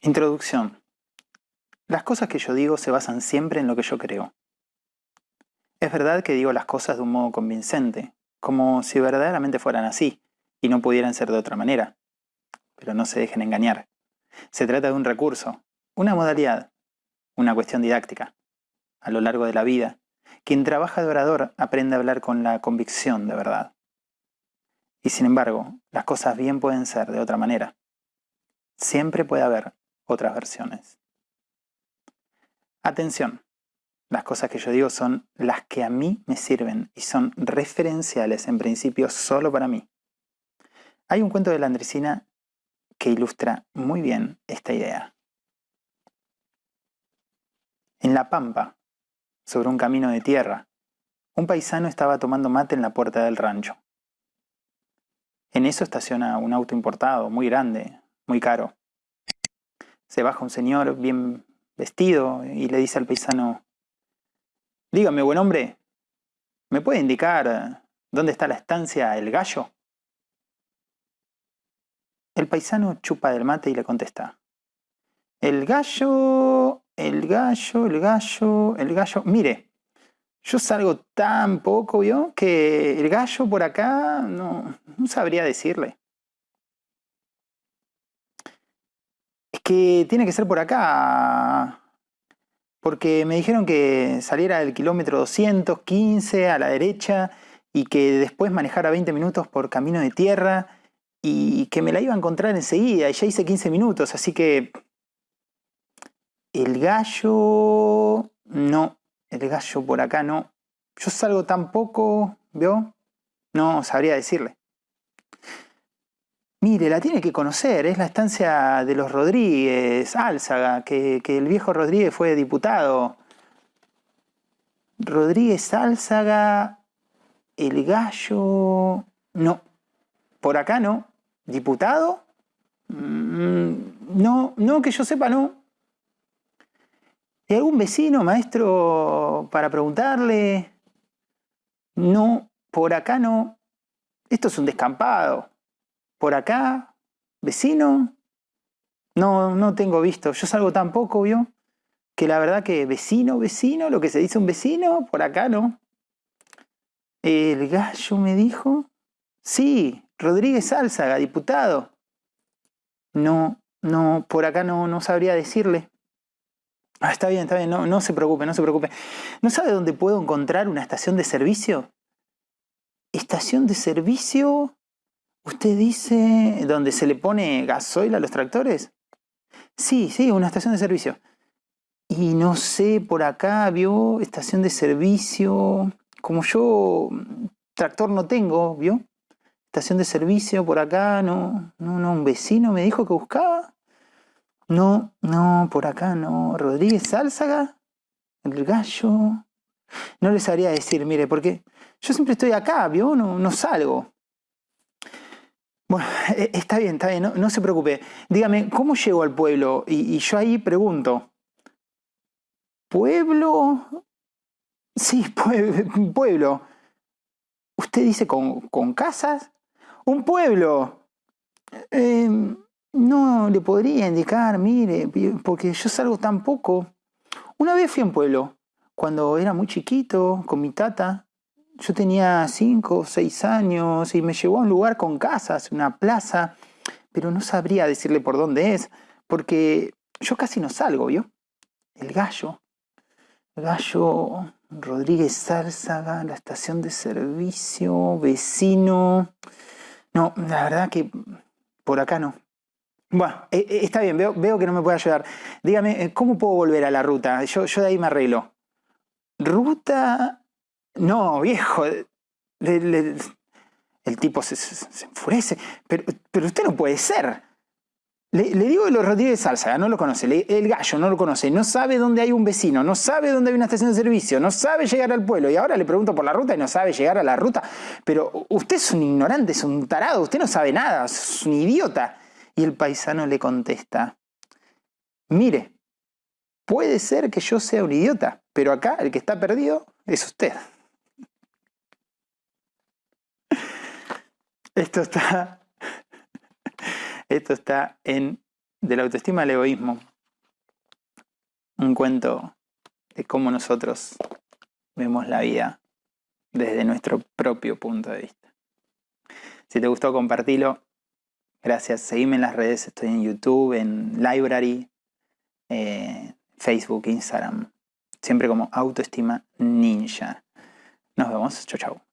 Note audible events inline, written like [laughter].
Introducción. Las cosas que yo digo se basan siempre en lo que yo creo. Es verdad que digo las cosas de un modo convincente, como si verdaderamente fueran así y no pudieran ser de otra manera. Pero no se dejen engañar. Se trata de un recurso, una modalidad, una cuestión didáctica. A lo largo de la vida, quien trabaja de orador aprende a hablar con la convicción de verdad. Y sin embargo, las cosas bien pueden ser de otra manera. Siempre puede haber otras versiones. Atención, las cosas que yo digo son las que a mí me sirven y son referenciales en principio solo para mí. Hay un cuento de la Andresina que ilustra muy bien esta idea. En La Pampa, sobre un camino de tierra, un paisano estaba tomando mate en la puerta del rancho. En eso estaciona un auto importado, muy grande, muy caro. Se baja un señor bien vestido y le dice al paisano, Dígame, buen hombre, ¿me puede indicar dónde está la estancia El Gallo? El paisano chupa del mate y le contesta, El gallo, el gallo, el gallo, el gallo. Mire, yo salgo tan poco, ¿vio? Que el gallo por acá no, no sabría decirle. Que tiene que ser por acá, porque me dijeron que saliera del kilómetro 215 a la derecha y que después manejara 20 minutos por camino de tierra y que me la iba a encontrar enseguida y ya hice 15 minutos, así que el gallo no, el gallo por acá no. Yo salgo tan poco. No sabría decirle. Mire, la tiene que conocer, es la estancia de los Rodríguez, Álzaga, que, el viejo Rodríguez fue diputado. Rodríguez Álzaga, el gallo... No, por acá no. ¿Diputado? Mm, no, no, que yo sepa no. ¿Y algún vecino, maestro, para preguntarle? No, por acá no. Esto es un descampado por acá, vecino, no, no tengo visto. Yo salgo tan poco, ¿vio? Que la verdad que vecino, vecino, lo que se dice un vecino, por acá no. El gallo me dijo, sí, Rodríguez Álzaga, diputado. No, no, por acá no, no sabría decirle. Ah, está bien, está bien, no, no se preocupe, no se preocupe. ¿No sabe dónde puedo encontrar una estación de servicio? Estación de servicio ¿Usted dice dónde se le pone gasoil a los tractores? Sí, sí, una estación de servicio. Y no sé, por acá vio estación de servicio. Como yo tractor no tengo, ¿vio? Estación de servicio por acá, no, no, no, un vecino me dijo que buscaba. No, no, por acá no. Rodríguez Álzaga, el gallo. No les sabría decir, mire, porque yo siempre estoy acá, ¿vio? No, no salgo. Bueno, e, está bien, está bien, no, se preocupe. Dígame, ¿cómo llego al pueblo? Y, yo ahí pregunto. ¿Pueblo? Sí, [laughs] pueblo. ¿Usted dice con, casas? ¡Un pueblo! Em, no le podría indicar, mire, porque yo salgo tan poco. Una vez fui a un pueblo, cuando era muy chiquito, con mi tata, yo tenía cinco o seis años y me llevó a un lugar con casas, una plaza, pero no sabría decirle por dónde es, porque yo casi no salgo, ¿vio? El gallo. El gallo Rodríguez Zárzaga, la estación de servicio, vecino. No, la verdad que por acá no. Bueno, eh, eh, está bien, veo, que no me puede ayudar. Dígame, eh, ¿cómo puedo volver a la ruta? Yo de ahí me arreglo. Ruta no, viejo. el tipo se, enfurece. Pero, pero, usted no puede ser. Le, digo que los Rodríguez Salsa, no lo conoce. el gallo no lo conoce. No sabe dónde hay un vecino. No sabe dónde hay una estación de servicio. No sabe llegar al pueblo. Y ahora le pregunto por la ruta y no sabe llegar a la ruta. Pero usted es un ignorante, es un tarado. Usted no sabe nada. Es un idiota. Y el paisano le contesta. Mire, puede ser que yo sea un idiota. Pero acá el que está perdido es usted. Esto está, [laughs] esto está en de la autoestima al egoísmo. Un cuento de cómo nosotros vemos la vida desde nuestro propio punto de vista. Si te gustó, compartilo. Gracias. Seguime en las redes. Estoy en YouTube, en Library, eh, Facebook, Instagram. Siempre como autoestima ninja. Nos vemos. Chau, chau.